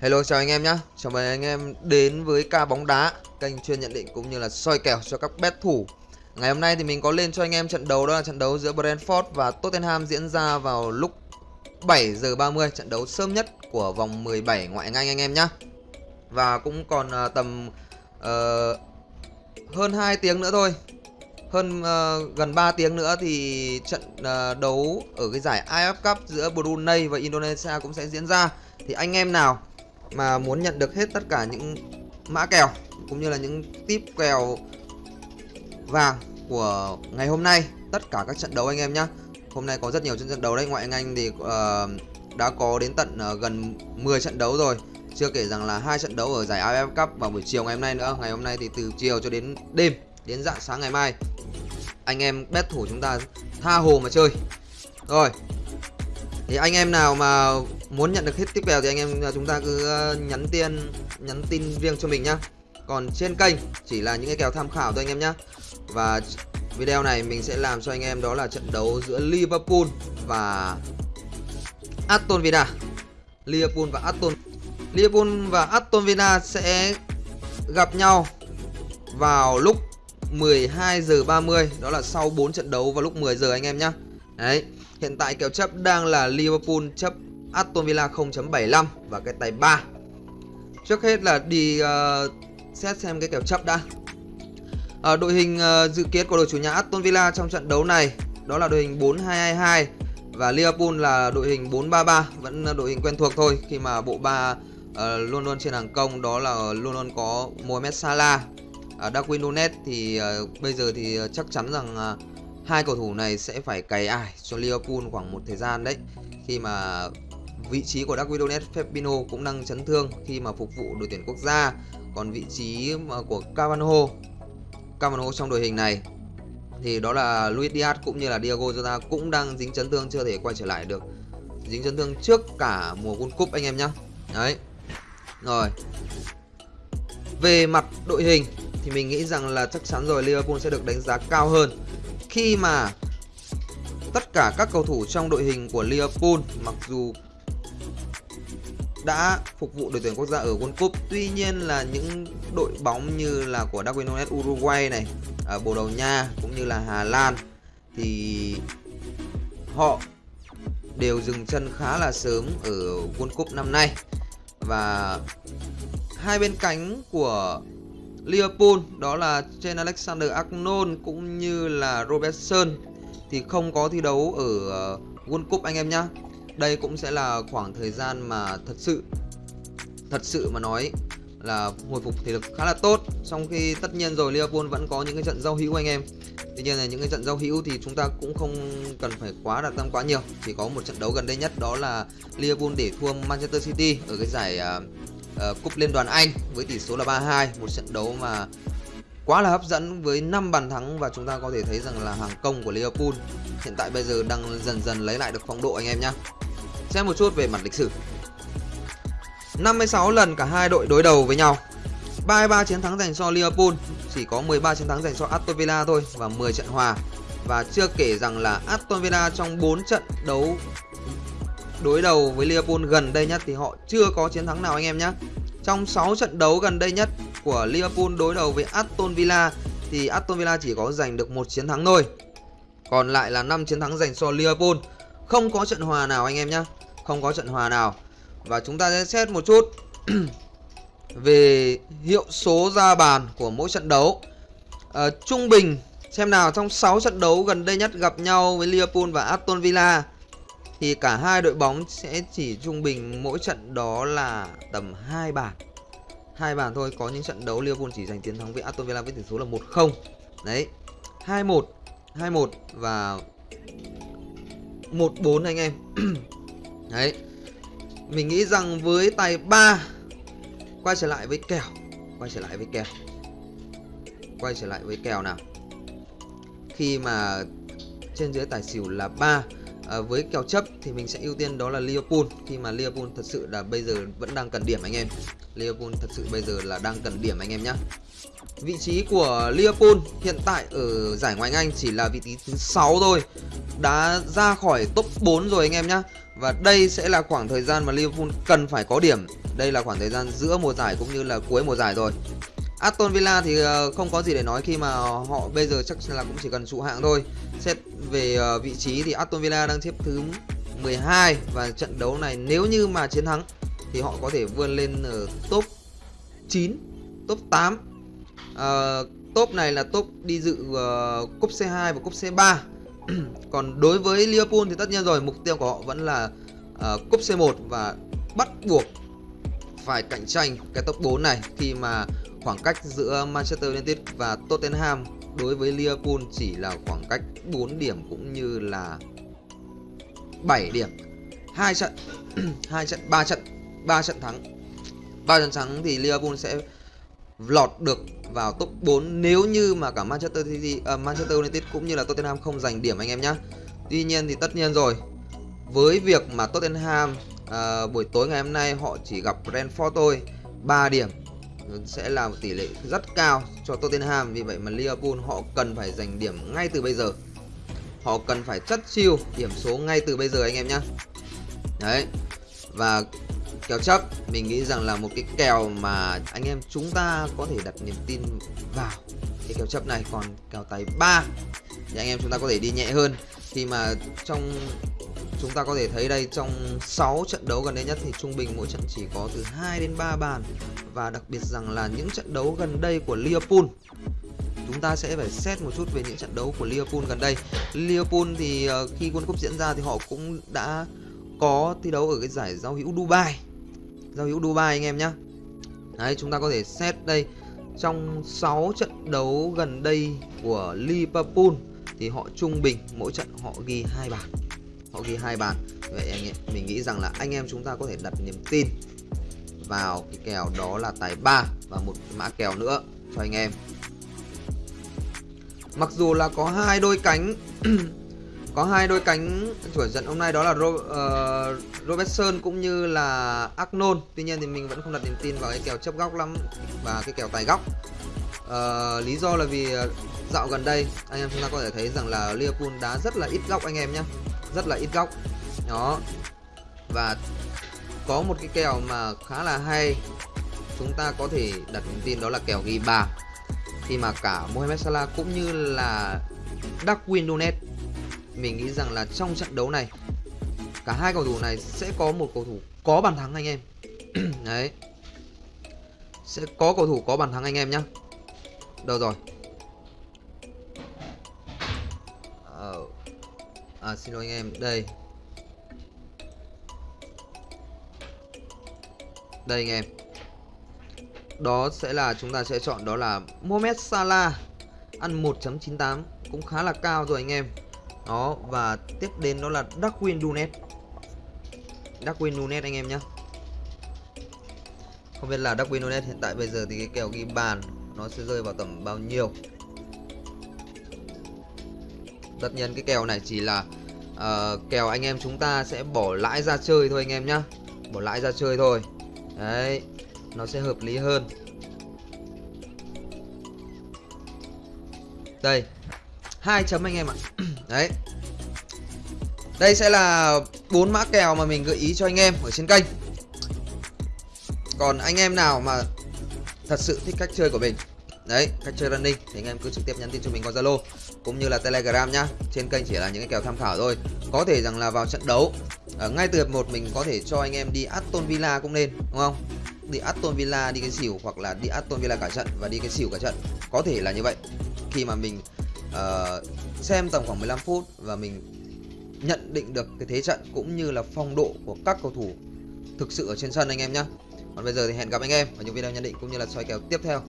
Hello chào anh em nhé Chào mừng anh em đến với ca bóng đá Kênh chuyên nhận định cũng như là soi kèo cho các bet thủ. Ngày hôm nay thì mình có lên cho anh em trận đấu đó là trận đấu giữa Brentford và Tottenham diễn ra vào lúc 7 giờ 30 Trận đấu sớm nhất của vòng 17 ngoại hạng Anh anh em nhé Và cũng còn à, tầm uh, hơn 2 tiếng nữa thôi. Hơn uh, gần 3 tiếng nữa thì trận uh, đấu ở cái giải AF Cup giữa Brunei và Indonesia cũng sẽ diễn ra. Thì anh em nào mà muốn nhận được hết tất cả những mã kèo cũng như là những tip kèo vàng của ngày hôm nay tất cả các trận đấu anh em nhé hôm nay có rất nhiều trận đấu đấy ngoại anh thì uh, đã có đến tận uh, gần 10 trận đấu rồi. Chưa kể rằng là hai trận đấu ở giải AFF Cup vào buổi chiều ngày hôm nay nữa. Ngày hôm nay thì từ chiều cho đến đêm đến dạng sáng ngày mai anh em bet thủ chúng ta tha hồ mà chơi. Rồi thì anh em nào mà muốn nhận được hết tiếp kèo thì anh em chúng ta cứ ờ, nhắn tin nhắn tin riêng cho mình nhá. Còn trên kênh chỉ là những cái kèo tham khảo thôi anh em nhá. Và video này mình sẽ làm cho anh em đó là trận đấu giữa Liverpool và Aston Villa. Liverpool và Aston, Liverpool và Aston Villa sẽ gặp nhau vào lúc 12 giờ 30 đó là sau 4 trận đấu vào lúc 10 giờ anh em nhá. Đấy, hiện tại kèo chấp đang là Liverpool chấp Aston Villa 0.75 và cái tài 3 Trước hết là đi uh, xét xem cái kèo chấp đã. Uh, Đội hình uh, dự kiến của đội chủ nhà Aston Villa trong trận đấu này Đó là đội hình 4-2-2-2 Và Liverpool là đội hình 4-3-3 Vẫn đội hình quen thuộc thôi Khi mà bộ ba uh, luôn luôn trên hàng công Đó là luôn luôn có Mohamed Salah. Uh, Darwin Nunes thì uh, bây giờ thì chắc chắn rằng uh, hai cầu thủ này sẽ phải cày ải cho Liverpool khoảng một thời gian đấy khi mà vị trí của Darwin Nunes Fabinho cũng đang chấn thương khi mà phục vụ đội tuyển quốc gia. Còn vị trí của Cavano Cavano trong đội hình này, thì đó là Luis Diaz cũng như là Diego Jota cũng đang dính chấn thương, chưa thể quay trở lại được. Dính chấn thương trước cả mùa World Cup anh em nhé đấy. Rồi. Về mặt đội hình thì mình nghĩ rằng là chắc chắn rồi, Liverpool sẽ được đánh giá cao hơn. Khi mà tất cả các cầu thủ trong đội hình của Liverpool, mặc dù đã phục vụ đội tuyển quốc gia ở World Cup tuy nhiên là những đội bóng như là của Darwin Nunes Uruguay này ở Bồ Đào Nha cũng như là Hà Lan thì họ đều dừng chân khá là sớm ở World Cup năm nay và hai bên cánh của Liverpool, đó là trên Alexander Arnold cũng như là Robertson thì không có thi đấu ở à, World Cup anh em nhá. Đây cũng sẽ là khoảng thời gian mà thật sự thật sự mà nói là hồi phục thể lực khá là tốt. Trong khi tất nhiên rồi Liverpool vẫn có những cái trận giao hữu anh em. Tuy nhiên là những cái trận giao hữu thì chúng ta cũng không cần phải quá đặt tâm quá nhiều. Chỉ có một trận đấu gần đây nhất đó là Liverpool để thua Manchester City ở cái giải uh, uh, cúp liên đoàn Anh với tỷ số là 3-2 một trận đấu mà quá là hấp dẫn với 5 bàn thắng và chúng ta có thể thấy rằng là hàng công của Liverpool hiện tại bây giờ đang dần dần lấy lại được phong độ anh em nhé xem một chút về mặt lịch sử 56 lần cả hai đội đối đầu với nhau 33 chiến thắng dành cho Liverpool, chỉ có 13 chiến thắng dành cho Aston Villa thôi và 10 trận hòa và chưa kể rằng là Aston Villa trong 4 trận đấu đối đầu với Liverpool gần đây nhất thì họ chưa có chiến thắng nào anh em nhé. Trong 6 trận đấu gần đây nhất của Liverpool đối đầu với Aston Villa thì Aston Villa chỉ có giành được một chiến thắng thôi. Còn lại là 5 chiến thắng dành cho Liverpool. Không có trận hòa nào anh em nhá Không có trận hòa nào. Và chúng ta sẽ xét một chút về hiệu số ra bàn của mỗi trận đấu. À, trung bình xem nào trong 6 trận đấu gần đây nhất gặp nhau với Liverpool và Aston Villa thì cả hai đội bóng sẽ chỉ trung bình mỗi trận đó là tầm 2 bàn. hai bàn thôi, có những trận đấu Liverpool chỉ giành chiến thắng với Aston Villa với tỷ số là 1-0. Đấy. 2-1, 2-1 và 1-4 anh em. Đấy. Mình nghĩ rằng với tài 3 quay trở lại với kèo, quay trở lại với kèo. Quay trở lại với kèo nào. Khi mà trên dưới tài xỉu là 3 à, với kèo chấp thì mình sẽ ưu tiên đó là Liverpool khi mà Liverpool thật sự là bây giờ vẫn đang cần điểm anh em Liverpool thật sự bây giờ là đang cần điểm anh em nhé vị trí của Liverpool hiện tại ở giải ngoại Anh chỉ là vị trí thứ 6 thôi đã ra khỏi top 4 rồi anh em nhé và đây sẽ là khoảng thời gian mà Liverpool cần phải có điểm. Đây là khoảng thời gian giữa mùa giải cũng như là cuối mùa giải rồi. Aston Villa thì ờ, không có gì để nói khi mà họ bây giờ chắc là cũng chỉ cần trụ hạng thôi. Xét về ờ, vị trí thì Aston Villa đang xếp thứ 12 và trận đấu này nếu như mà chiến thắng thì họ có thể vươn lên ở top 9 top 8 uh, ờ, top này là top đi dự uh, cúp C2 và cúp C3 còn đối với Liverpool thì tất nhiên rồi mục tiêu của họ vẫn là uh, cúp C1 và bắt buộc phải cạnh tranh cái top 4 này khi mà khoảng cách giữa Manchester United và Tottenham đối với Liverpool chỉ là khoảng cách 4 điểm cũng như là 7 điểm. Hai trận hai trận ba trận ba trận thắng. Ba trận thắng thì Liverpool sẽ lọt được vào top 4 nếu như mà cả Manchester City, uh, Manchester United cũng như là Tottenham không giành điểm anh em nhé. Tuy nhiên thì tất nhiên rồi với việc mà Tottenham uh, buổi tối ngày hôm nay họ chỉ gặp Brentford thôi 3 điểm sẽ là một tỷ lệ rất cao cho Tottenham. Vì vậy mà Liverpool họ cần phải giành điểm ngay từ bây giờ. Họ cần phải chất chiêu điểm số ngay từ bây giờ anh em nhé đấy và kèo chấp, mình nghĩ rằng là một cái kèo mà anh em chúng ta có thể đặt niềm tin vào cái kèo chấp này còn kèo tài 3 thì anh em chúng ta có thể đi nhẹ hơn khi mà trong, chúng ta có thể thấy đây, trong 6 trận đấu gần đây nhất thì trung bình mỗi trận chỉ có từ 2 đến 3 bàn và đặc biệt rằng là những trận đấu gần đây của Liverpool, chúng ta sẽ phải xét một chút về những trận đấu của Liverpool gần đây. Liverpool thì ờ, khi World Cup diễn ra thì họ cũng đã có thi đấu ở cái giải giao hữu Dubai. Giao hữu Dubai anh em nhé. Đấy, chúng ta có thể xét đây trong 6 trận đấu gần đây của Liverpool thì họ trung bình mỗi trận họ ghi hai bàn. Họ ghi hai bàn. Vậy anh em, mình nghĩ rằng là anh em chúng ta có thể đặt niềm tin vào cái kèo đó là tài 3 và một mã kèo nữa cho anh em Mặc dù là có hai đôi cánh có hai đôi cánh chủ trận hôm nay đó là Ro, uh, Robertson cũng như là Arnold. Tuy nhiên thì mình vẫn không đặt niềm tin vào cái kèo chấp góc lắm và cái kèo tài góc. Uh, lý do là vì ờ, dạo gần đây anh em chúng ta có thể thấy rằng là Liverpool đá rất là ít góc anh em nhé, rất là ít góc. Đó. Và có một cái kèo mà khá là hay chúng ta có thể đặt niềm tin đó là kèo ghi bàn khi mà cả Mohamed Salah cũng như là Darwin Nunes mình nghĩ rằng là trong trận đấu này cả hai cầu thủ này sẽ có một cầu thủ có bàn thắng anh em. Đấy. Sẽ có cầu thủ có bàn thắng anh em nhá. Đâu rồi? Ờ. À, xin lỗi anh em đây. Đây anh em. Đó sẽ là chúng ta sẽ chọn đó là Mohamed Salah ăn 1.98 cũng khá là cao rồi anh em đó và tiếp đến đó là Darwin Dunet. Darwin Dunet anh em nhé không biết là Darwin Dunet hiện tại bây giờ thì cái kèo ghi bàn nó sẽ rơi vào tầm bao nhiêu? Tất nhiên cái kèo này chỉ là uh, kèo anh em chúng ta sẽ bỏ lãi ra chơi thôi anh em nhá. Bỏ lãi ra chơi thôi. Đấy nó sẽ hợp lý hơn. Đây hai chấm anh em ạ đấy. Đây sẽ là bốn mã kèo mà mình gợi ý cho anh em ở trên kênh. Còn anh em nào mà thật sự thích cách chơi của mình, đấy, cách chơi running, thì anh em cứ trực tiếp nhắn tin cho mình qua zalo cũng như là telegram nhá. Trên kênh chỉ là những cái kèo tham khảo thôi. Có thể rằng là vào trận đấu, ở ngay từ hiệp một mình có thể cho anh em đi Aston Villa cũng nên, đúng không? Đi Aston Villa đi cái xỉu hoặc là đi Aston Villa cả trận và đi cái xỉu cả trận. Có thể là như vậy. Khi mà mình uh, xem tầm khoảng 15 phút và mình nhận định được cái thế trận cũng như là phong độ của các cầu thủ thực sự ở trên sân anh em nhé còn bây giờ thì hẹn gặp anh em ở những video nhận định cũng như là soi kèo tiếp theo.